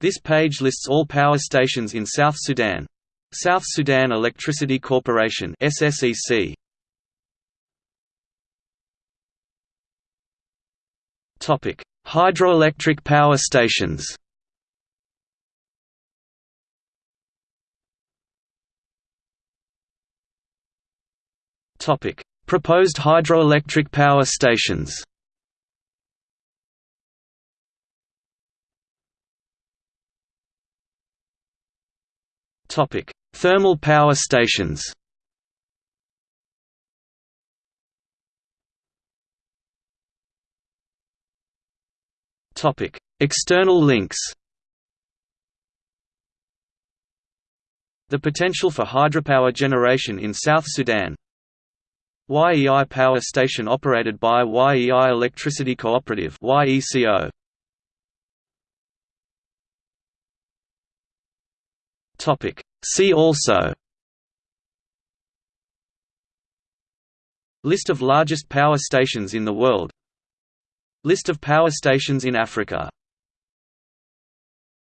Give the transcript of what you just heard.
This page lists all power stations in South Sudan. South Sudan Electricity Corporation SSEC. Topic: Hydroelectric power stations. Topic: Proposed hydroelectric power stations. Topic: Thermal power stations. Topic: External links. The potential for hydropower generation in South Sudan YEI power station operated by YEI Electricity Cooperative YECO. Topic. See also List of largest power stations in the world List of power stations in Africa